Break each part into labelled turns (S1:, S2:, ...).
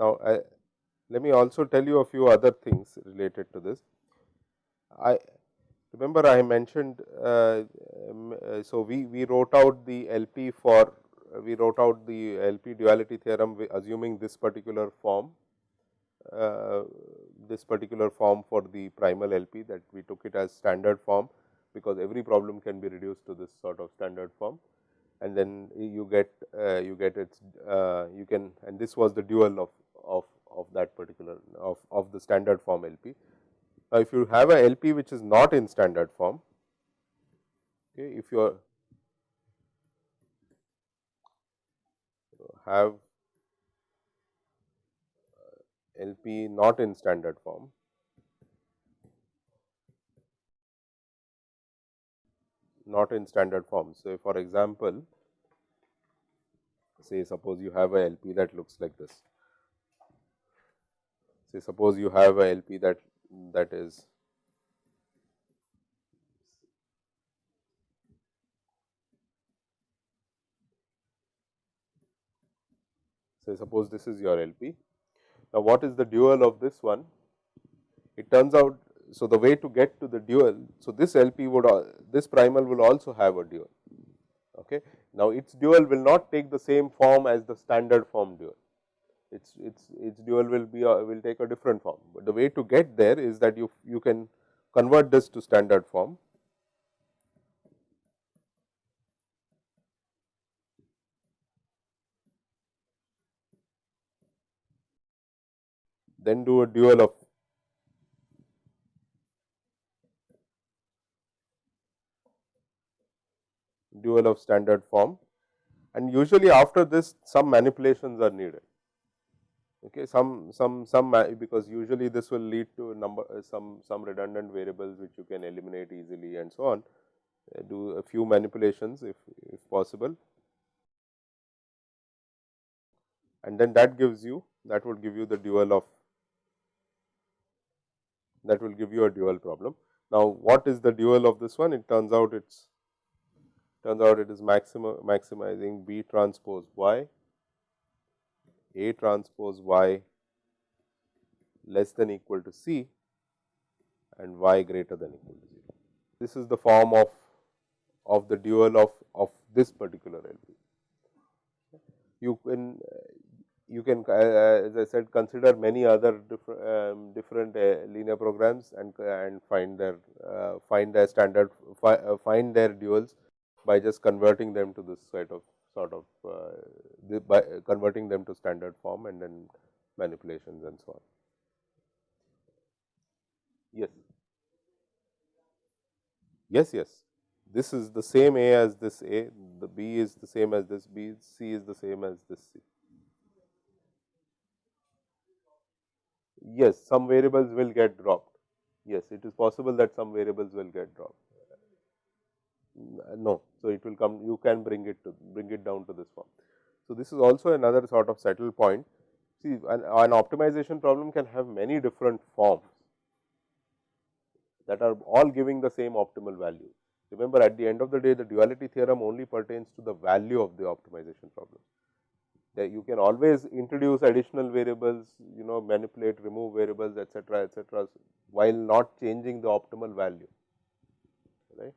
S1: Now, I, let me also tell you a few other things related to this. I remember I mentioned, uh, uh, so we, we wrote out the LP for, we wrote out the LP duality theorem assuming this particular form, uh, this particular form for the primal LP that we took it as standard form, because every problem can be reduced to this sort of standard form and then you get uh, you get its uh, you can and this was the dual of of, of that particular of, of the standard form LP. Now, if you have a LP which is not in standard form, okay, if you have uh, LP not in standard form, not in standard form. So, for example, say suppose you have a LP that looks like this say suppose you have a LP that that is say suppose this is your LP. Now, what is the dual of this one? It turns out, so the way to get to the dual, so this LP would this primal will also have a dual. Okay. Now, its dual will not take the same form as the standard form dual its its its dual will be a, will take a different form, but the way to get there is that you you can convert this to standard form. Then do a dual of dual of standard form. And usually after this some manipulations are needed. Okay some some some because usually this will lead to number uh, some some redundant variables which you can eliminate easily and so on. Uh, do a few manipulations if if possible. And then that gives you that would give you the dual of that will give you a dual problem now what is the dual of this one it turns out it's turns out it is maxima maximizing b transpose y a transpose y less than equal to C and y greater than equal to 0. This is the form of of the dual of of this particular LP. You can you can uh, as I said consider many other different um, different uh, linear programs and and find their uh, find their standard fi, uh, find their duals by just converting them to this sort of sort of uh, the, by converting them to standard form and then manipulations and so on. Yes. Yes, yes. This is the same A as this A, the B is the same as this B, C is the same as this C. Yes, some variables will get dropped. Yes, it is possible that some variables will get dropped. No, so it will come, you can bring it to bring it down to this form. So, this is also another sort of saddle point. See, an, an optimization problem can have many different forms that are all giving the same optimal value. Remember, at the end of the day, the duality theorem only pertains to the value of the optimization problem. That you can always introduce additional variables, you know, manipulate, remove variables, etcetera, etcetera, while not changing the optimal value, right.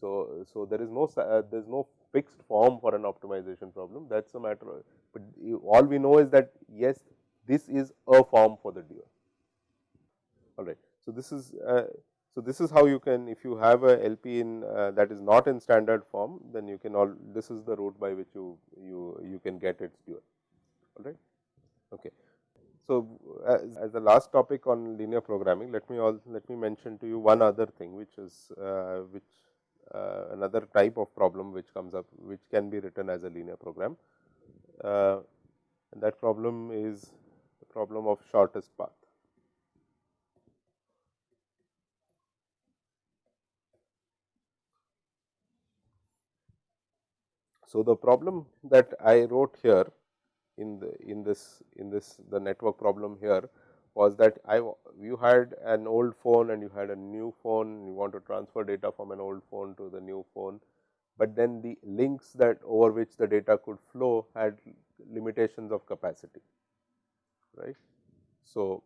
S1: So, so there is no uh, there is no fixed form for an optimization problem that is a matter of, but you, all we know is that yes this is a form for the dual all right. So, this is uh, so this is how you can if you have a LP in uh, that is not in standard form then you can all this is the route by which you you you can get its dual all right. Okay. So, as, as, the last topic on linear programming let me all let me mention to you one other thing which is uh, which uh, another type of problem which comes up which can be written as a linear program. Uh, and that problem is the problem of shortest path. So, the problem that I wrote here in the in this in this the network problem here was that I you had an old phone and you had a new phone you want to transfer data from an old phone to the new phone, but then the links that over which the data could flow had limitations of capacity right. So,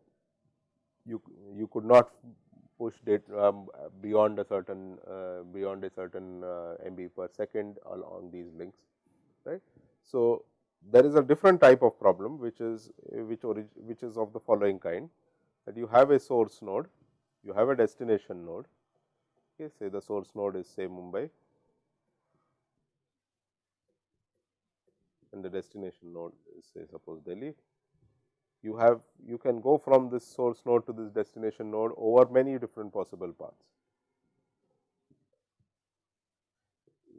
S1: you you could not push data um, beyond a certain uh, beyond a certain uh, MB per second along these links right. So, there is a different type of problem which is which which is of the following kind that you have a source node, you have a destination node, okay, say the source node is say Mumbai and the destination node is say suppose Delhi. You have you can go from this source node to this destination node over many different possible paths.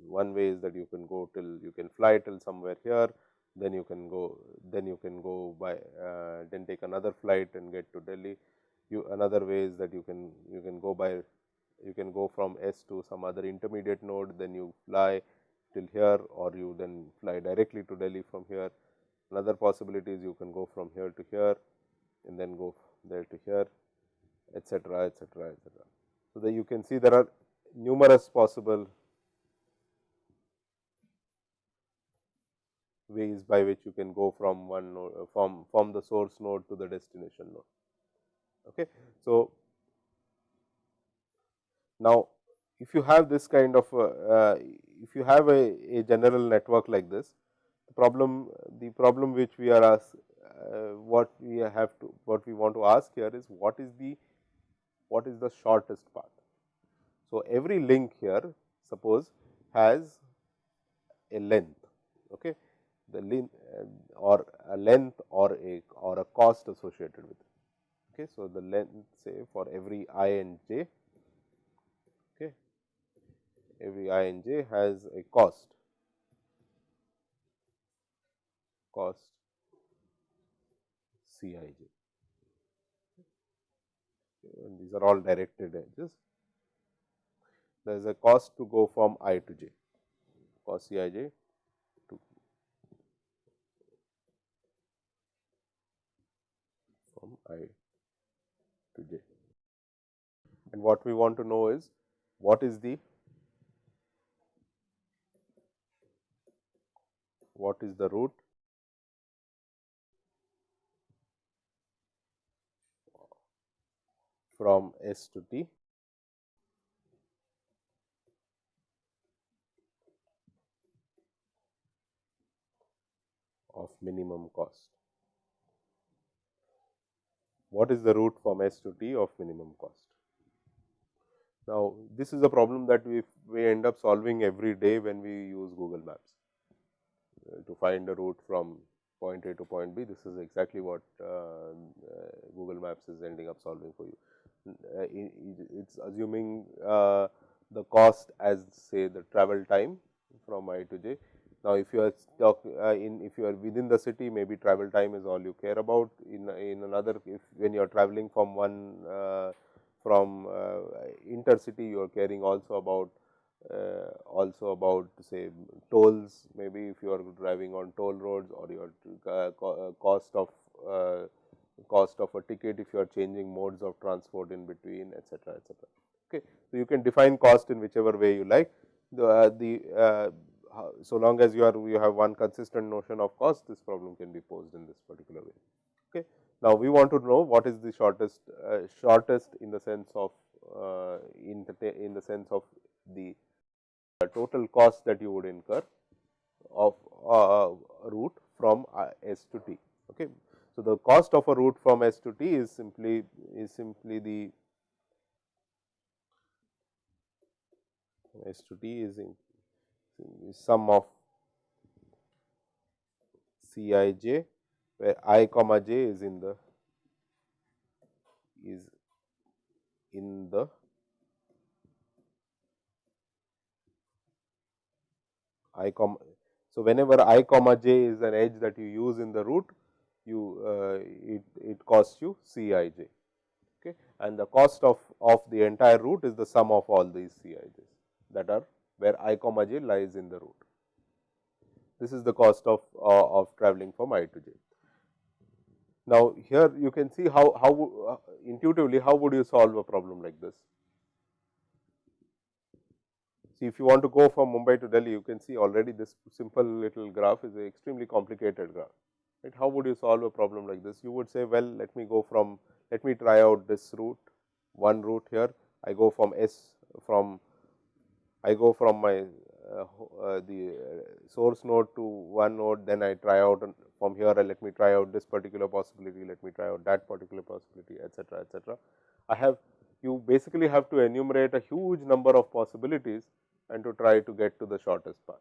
S1: One way is that you can go till you can fly till somewhere here, then you can go then you can go by uh, then take another flight and get to Delhi. You another way is that you can you can go by you can go from S to some other intermediate node then you fly till here or you then fly directly to Delhi from here. Another possibility is you can go from here to here and then go there to here etcetera etcetera etcetera. So, that you can see there are numerous possible ways by which you can go from one node uh, from from the source node to the destination node. Okay. So, now if you have this kind of uh, uh, if you have a, a, general network like this problem the problem which we are asked uh, what we have to what we want to ask here is what is the what is the shortest path. So, every link here suppose has a length okay the length uh, or a length or a or a cost associated with it. Okay. So, the length say for every i and j okay, every i and j has a cost cost c i j and these are all directed edges. There is a cost to go from i to j cost c i j to from i to j. And what we want to know is what is the what is the route from S to T of minimum cost what is the route from S to T of minimum cost. Now, this is a problem that we, we end up solving every day when we use Google Maps uh, to find a route from point A to point B. This is exactly what uh, uh, Google Maps is ending up solving for you. Uh, it is assuming uh, the cost as say the travel time from I to J. Now, if you are talk uh, in if you are within the city maybe travel time is all you care about. In in another if when you are traveling from one uh, from uh, intercity you are caring also about uh, also about say tolls. Maybe if you are driving on toll roads or your uh, uh, cost of cost of a ticket if you are changing modes of transport in between etcetera etcetera okay so you can define cost in whichever way you like the the so long as you are you have one consistent notion of cost this problem can be posed in this particular way. Okay. Now, we want to know what is the shortest uh, shortest in the sense of uh, in the in the sense of the total cost that you would incur of uh, route from uh, S to T. Okay. So, the cost of a route from S to T is simply is simply the S to T is in sum of C i j where i comma j is in the is in the i comma. So, whenever i comma j is an edge that you use in the route you uh, it, it costs you C i j okay. and the cost of, of the entire route is the sum of all these C i j's that are where i comma j lies in the route. This is the cost of, uh, of traveling from i to j. Now, here you can see how, how uh, intuitively how would you solve a problem like this. See if you want to go from Mumbai to Delhi, you can see already this simple little graph is an extremely complicated graph. Right? How would you solve a problem like this? You would say, well, let me go from, let me try out this route, one route here. I go from S from, I go from my uh, uh, the source node to one node, then I try out from here let me try out this particular possibility, let me try out that particular possibility etcetera, etcetera. I have you basically have to enumerate a huge number of possibilities and to try to get to the shortest path.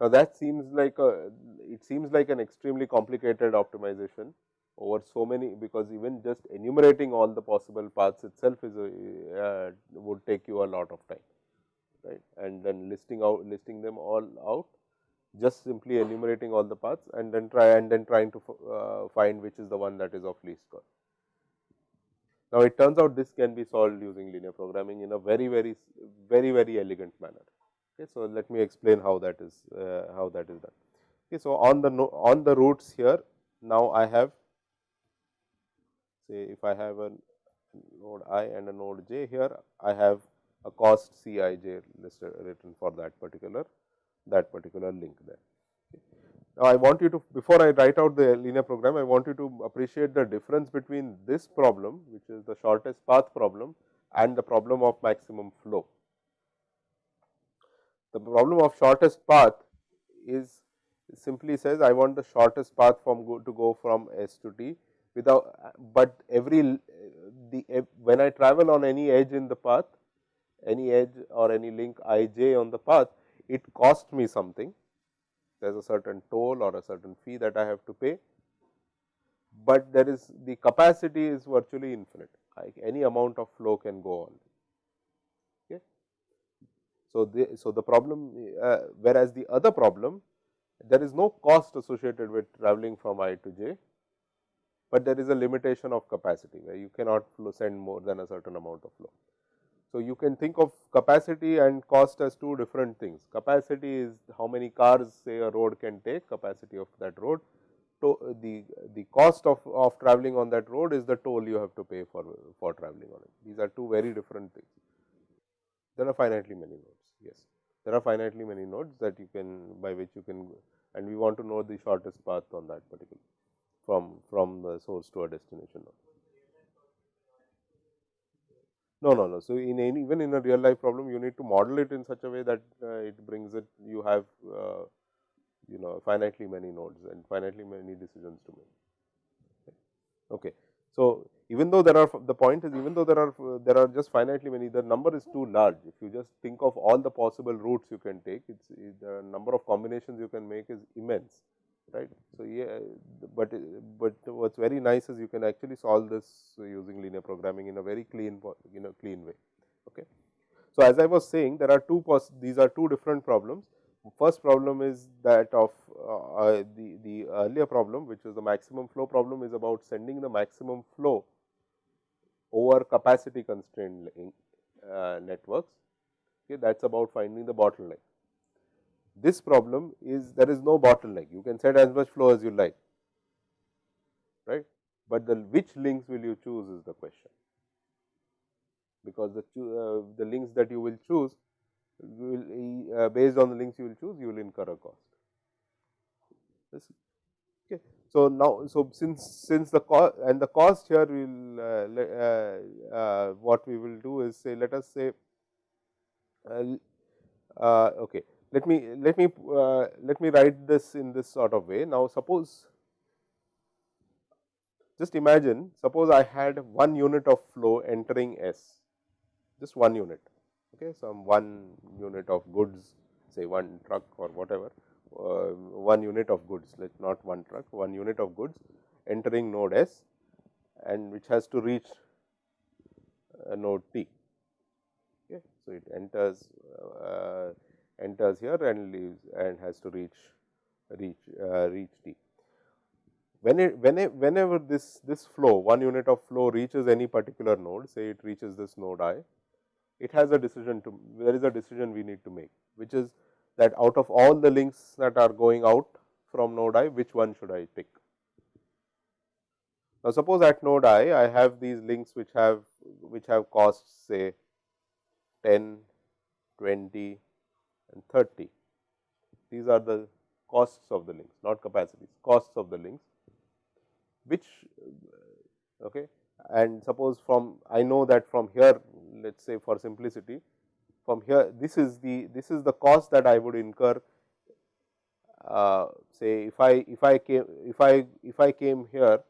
S1: Now, that seems like a it seems like an extremely complicated optimization over so many because even just enumerating all the possible paths itself is a uh, would take you a lot of time right and then listing out listing them all out just simply enumerating all the paths and then try and then trying to uh, find which is the one that is of least cost. Now, it turns out this can be solved using linear programming in a very very very very elegant manner. Okay, so, let me explain how that is uh, how that is done. Okay, so, on the no, on the routes here now I have say if I have a node i and a node j here I have a cost C i j listed written for that particular that particular link there. Now, I want you to before I write out the linear program, I want you to appreciate the difference between this problem which is the shortest path problem and the problem of maximum flow. The problem of shortest path is simply says I want the shortest path from go to go from S to T without, but every the when I travel on any edge in the path any edge or any link i j on the path, it cost me something. There is a certain toll or a certain fee that I have to pay, but there is the capacity is virtually infinite. Like any amount of flow can go on. So, the, so the problem uh, whereas the other problem there is no cost associated with traveling from i to j, but there is a limitation of capacity where you cannot send more than a certain amount of flow. So, you can think of capacity and cost as two different things. Capacity is how many cars say a road can take capacity of that road. So, the, the cost of, of traveling on that road is the toll you have to pay for, for traveling on it. These are two very different things. There are finitely many nodes, yes. There are finitely many nodes that you can by which you can and we want to know the shortest path on that particular from, from the source to a destination node. No, no, no. So, in any even in a real life problem, you need to model it in such a way that uh, it brings it, you have uh, you know finitely many nodes and finitely many decisions to make. Okay. So, even though there are the point is even though there are there are just finitely many, the number is too large. If you just think of all the possible routes you can take, it's the number of combinations you can make is immense right. So, yeah, but but what is very nice is you can actually solve this using linear programming in a very clean in a clean way. Okay. So, as I was saying there are two these are two different problems. First problem is that of uh, uh, the, the earlier problem which is the maximum flow problem is about sending the maximum flow over capacity constrained uh, networks. Okay, that is about finding the bottleneck this problem is there is no bottleneck you can set as much flow as you like right, but the which links will you choose is the question because the uh, the links that you will choose will uh, based on the links you will choose you will incur a cost. This. So, now, so since since the cost and the cost here we will uh, uh, uh, what we will do is say let us say uh, okay let me let me uh, let me write this in this sort of way. Now, suppose just imagine suppose I had one unit of flow entering S, just one unit, okay, some one unit of goods say one truck or whatever, uh, one unit of goods let not one truck, one unit of goods entering node S and which has to reach uh, node T. Okay. So, it enters uh, enters here and leaves and has to reach reach uh, reach T. When it when it, whenever this this flow one unit of flow reaches any particular node say it reaches this node i, it has a decision to there is a decision we need to make which is that out of all the links that are going out from node i, which one should I pick. Now, suppose at node i, I have these links which have which have costs say 10, 20 and 30. These are the costs of the links, not capacities, costs of the links, which okay. and suppose from I know that from here let us say for simplicity from here this is the this is the cost that I would incur. Uh, say if I if I came if I if I came here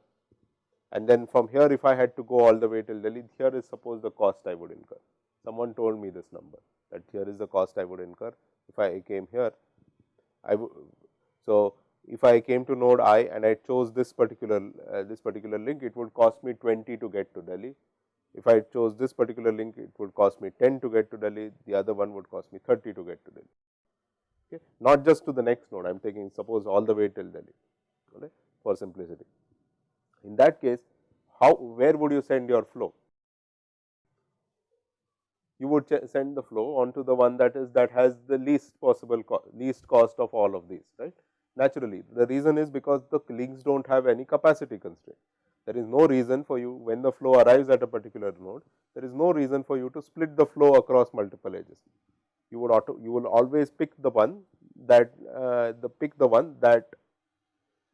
S1: and then from here if I had to go all the way till Delhi here is suppose the cost I would incur. Someone told me this number that here is the cost I would incur if I came here. I so if I came to node i and I chose this particular uh, this particular link it would cost me 20 to get to Delhi if I chose this particular link, it would cost me 10 to get to Delhi, the other one would cost me 30 to get to Delhi. Okay. Not just to the next node, I am taking suppose all the way till Delhi okay, for simplicity. In that case, how where would you send your flow? You would send the flow onto the one that is that has the least possible co least cost of all of these, right. Naturally, the reason is because the links do not have any capacity constraint. There is no reason for you when the flow arrives at a particular node, there is no reason for you to split the flow across multiple edges. You would auto, you will always pick the one that uh, the pick the one that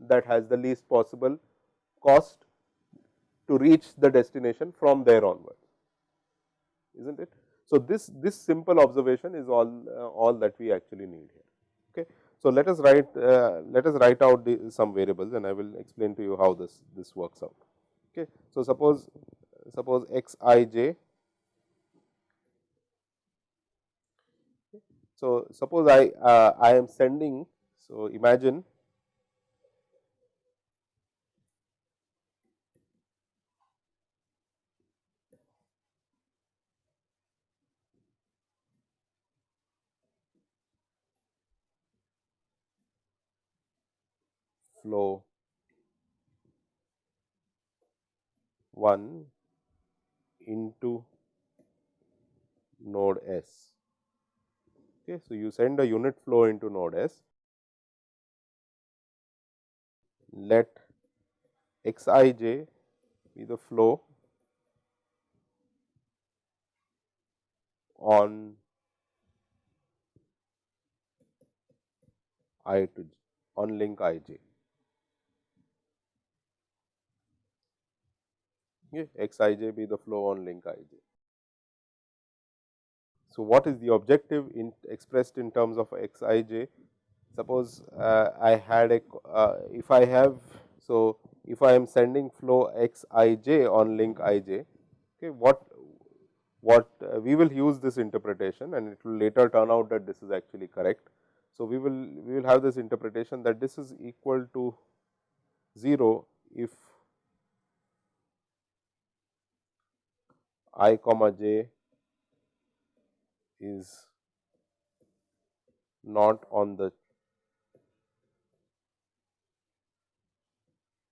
S1: that has the least possible cost to reach the destination from there onwards, is not it. So, this this simple observation is all uh, all that we actually need here. Okay. So, let us write uh, let us write out the, some variables and I will explain to you how this this works out. Okay. So, suppose suppose x i j. So, suppose I uh, I am sending. So, imagine flow 1 into node S. Okay, so, you send a unit flow into node S, let x i j be the flow on i to on link i j. x i j be the flow on link i j. So, what is the objective in expressed in terms of x i j? Suppose uh, I had a uh, if I have so if I am sending flow x i j on link i j, okay, what what uh, we will use this interpretation and it will later turn out that this is actually correct. So, we will we will have this interpretation that this is equal to 0 if i comma j is not on the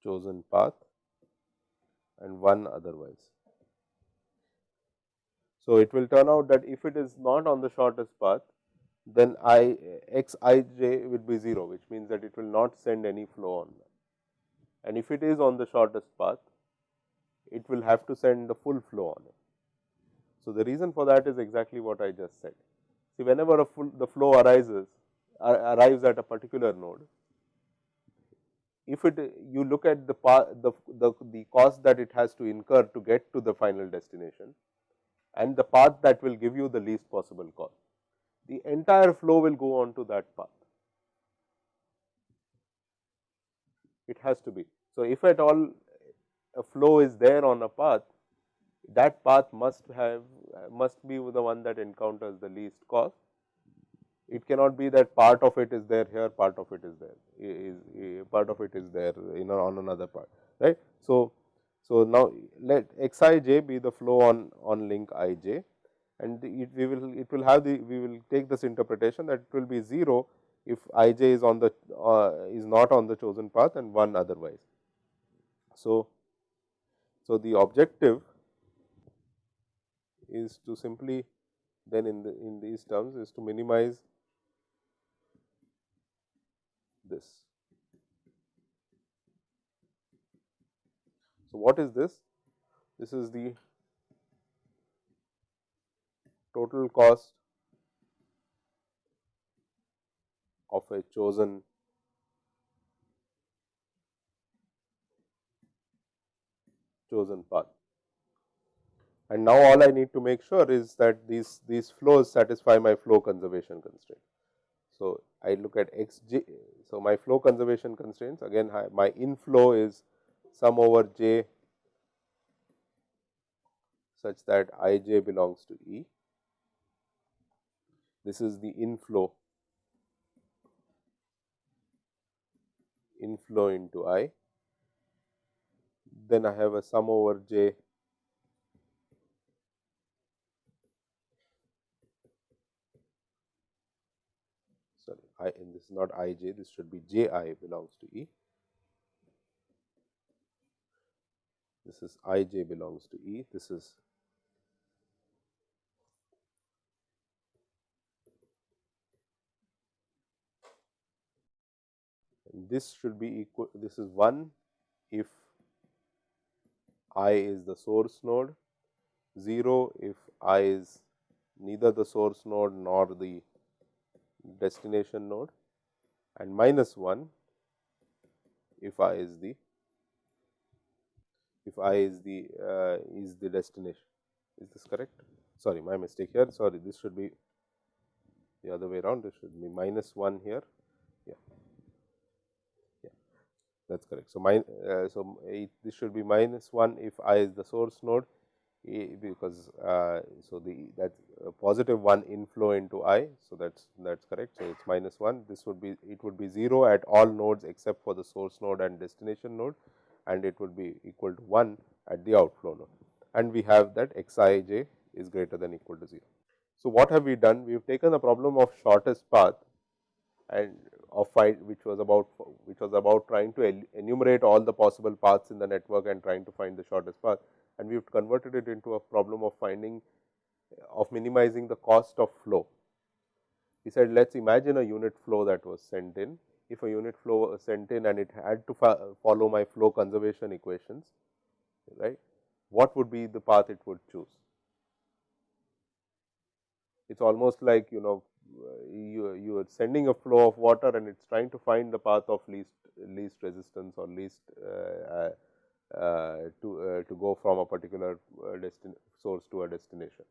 S1: chosen path and 1 otherwise. So, it will turn out that if it is not on the shortest path, then i x i j would be 0, which means that it will not send any flow on that. And if it is on the shortest path, it will have to send the full flow on it. So, the reason for that is exactly what I just said. See, whenever a full, the flow arises arrives at a particular node, if it you look at the, the, the, the cost that it has to incur to get to the final destination and the path that will give you the least possible cost, the entire flow will go on to that path. It has to be. So, if at all a flow is there on a path, that path must have must be the one that encounters the least cost. It cannot be that part of it is there here, part of it is there, is, is part of it is there in on another part, right. So, so now let x i j be the flow on on link i j and it we will it will have the we will take this interpretation that it will be 0 if i j is on the uh, is not on the chosen path and 1 otherwise. So, so the objective is to simply then in the in these terms is to minimize this. So, what is this? This is the total cost of a chosen chosen path. And now all I need to make sure is that these these flows satisfy my flow conservation constraint. So, I look at x j. So, my flow conservation constraints again my inflow is sum over j such that i j belongs to E. This is the inflow inflow into I. Then I have a sum over j sorry I and this is not i j this should be j i belongs to E. This is i j belongs to E. This is this should be equal this is 1 if i is the source node, 0 if i is neither the source node nor the destination node and minus 1 if i is the if i is the uh, is the destination. Is this correct? Sorry my mistake here. Sorry this should be the other way around. This should be minus 1 here. Yeah. Yeah. That is correct. So, min, uh, so it, this should be minus 1 if i is the source node because uh, so the that uh, positive 1 inflow into i. So, that is that is correct. So, it is minus 1 this would be it would be 0 at all nodes except for the source node and destination node and it would be equal to 1 at the outflow node and we have that x i j is greater than equal to 0. So, what have we done? We have taken the problem of shortest path and of find which was about which was about trying to enumerate all the possible paths in the network and trying to find the shortest path and we have converted it into a problem of finding of minimizing the cost of flow. He said let us imagine a unit flow that was sent in. If a unit flow was sent in and it had to follow my flow conservation equations, right, what would be the path it would choose? It is almost like you know you you are sending a flow of water and it is trying to find the path of least least resistance or least uh, to uh, to go from a particular uh, source to a destination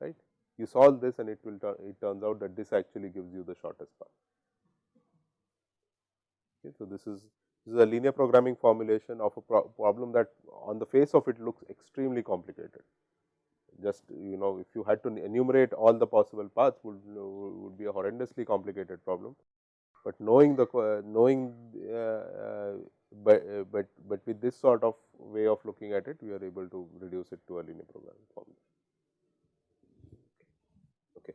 S1: right? You solve this and it will it turns out that this actually gives you the shortest path. Okay so this is this is a linear programming formulation of a pro problem that on the face of it looks extremely complicated. Just you know if you had to enumerate all the possible paths would would be a horrendously complicated problem. But knowing the knowing uh, uh, but, uh, but but with this sort of way of looking at it we are able to reduce it to a linear programming formula. Okay.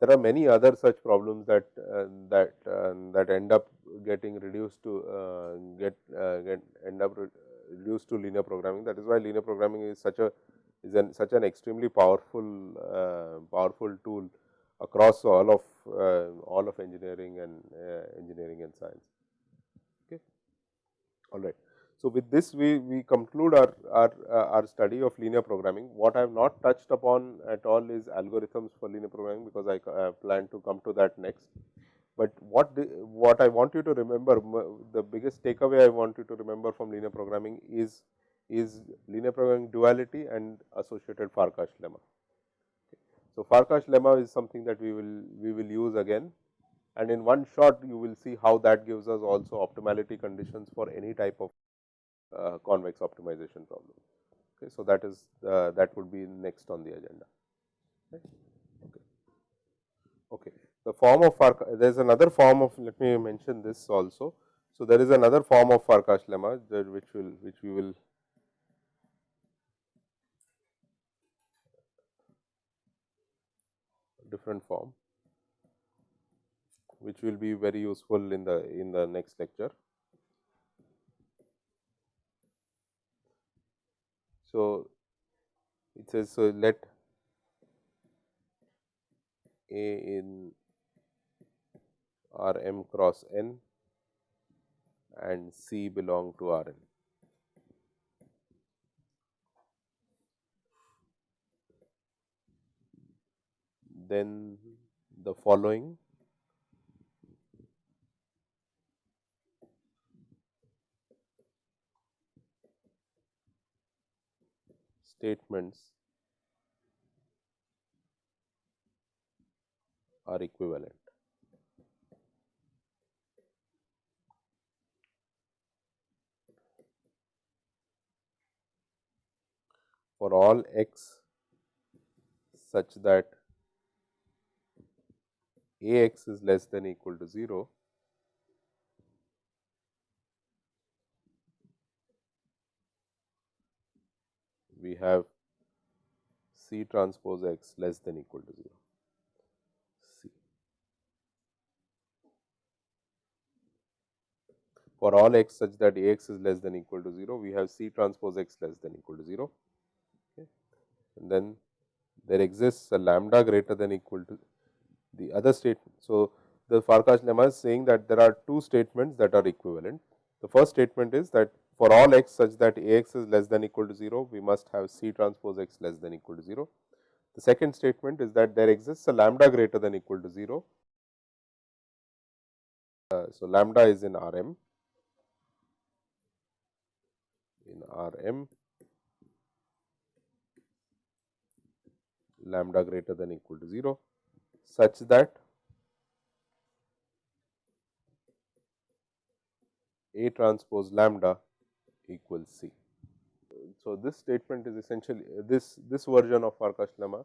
S1: There are many other such problems that that that end up getting reduced to get get end up reduced to linear programming. That is why linear programming is such a is an such an extremely powerful powerful tool across all of uh, all of engineering and uh, engineering and science. Okay. All right. So, with this we, we conclude our, our, uh, our study of linear programming. What I have not touched upon at all is algorithms for linear programming, because I plan to come to that next. But what the, what I want you to remember, the biggest takeaway I want you to remember from linear programming is is linear programming duality and associated Farkas lemma. So, Farkas lemma is something that we will we will use again and in one shot you will see how that gives us also optimality conditions for any type of uh, convex optimization problem. Okay, so, that is uh, that would be next on the agenda. Okay. okay. The form of Farkas, there is another form of let me mention this also. So, there is another form of Farkas lemma which will which we will different form which will be very useful in the in the next lecture. So, it says so let A in R m cross n and C belong to R n. Then the following statements are equivalent. For all x such that a x is less than equal to 0, we have C transpose x less than equal to 0. C. For all x such that A x is less than equal to 0, we have C transpose x less than equal to 0. Okay. And then there exists a lambda greater than equal to the other statement. So, the Farkas lemma is saying that there are two statements that are equivalent. The first statement is that for all x such that A x is less than equal to 0, we must have C transpose x less than equal to 0. The second statement is that there exists a lambda greater than equal to 0. Uh, so, lambda is in R m in R m lambda greater than equal to 0 such that A transpose lambda equals C. So, this statement is essentially this this version of Farkas lemma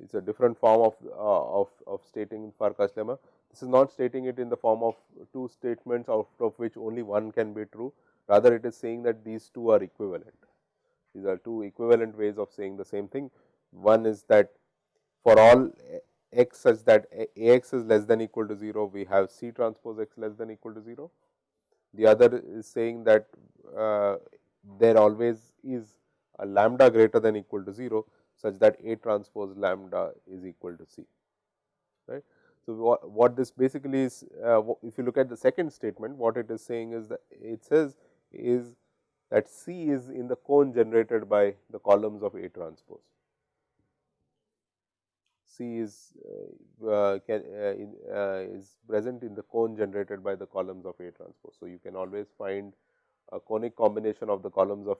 S1: it is a different form of uh, of, of stating Farkas lemma. This is not stating it in the form of two statements out of which only one can be true, rather it is saying that these two are equivalent. These are two equivalent ways of saying the same thing. One is that for all x such that a x is less than equal to 0, we have C transpose x less than equal to 0 the other is saying that uh, there always is a lambda greater than equal to 0 such that A transpose lambda is equal to C. Right. So, what, what this basically is uh, if you look at the second statement what it is saying is that it says is that C is in the cone generated by the columns of A transpose. C is uh, uh, can, uh, in, is present in the cone generated by the columns of A transpose. So, you can always find a conic combination of the columns of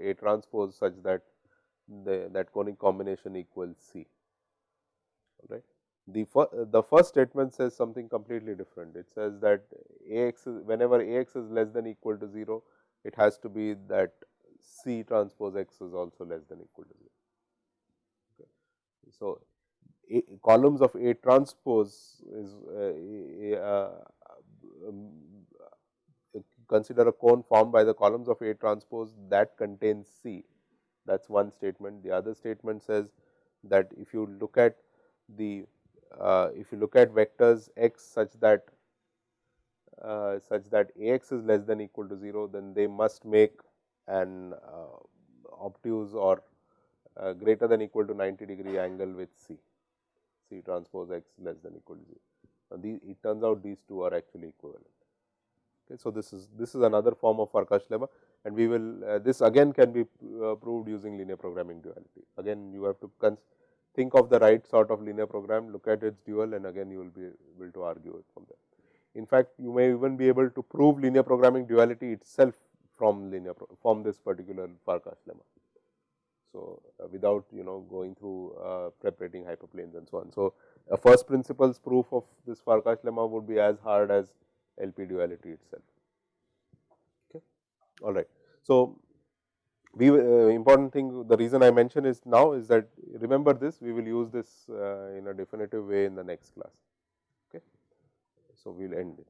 S1: A transpose such that the, that conic combination equals C. All right. The, fir the first statement says something completely different. It says that A x is whenever A x is less than equal to 0, it has to be that C transpose x is also less than equal to 0. Okay. So, a, columns of A transpose is uh, uh, um, consider a cone formed by the columns of A transpose that contains C. That is one statement. The other statement says that if you look at the uh, if you look at vectors x such that uh, such that A x is less than equal to 0, then they must make an uh, obtuse or uh, greater than equal to 90 degree angle with C. C transpose x less than equal to 0. Now, the, it turns out these two are actually equivalent. Okay, so, this is this is another form of Farkas lemma and we will uh, this again can be uh, proved using linear programming duality. Again you have to think of the right sort of linear program, look at its dual and again you will be able to argue it from there. In fact, you may even be able to prove linear programming duality itself from linear from this particular Farkas lemma. So, uh, without you know going through uh, separating hyperplanes and so on. So, a first principles proof of this Farkas lemma would be as hard as LP duality itself. Okay. All right. So, we uh, important thing the reason I mention is now is that remember this we will use this uh, in a definitive way in the next class. Okay. So, we will end it.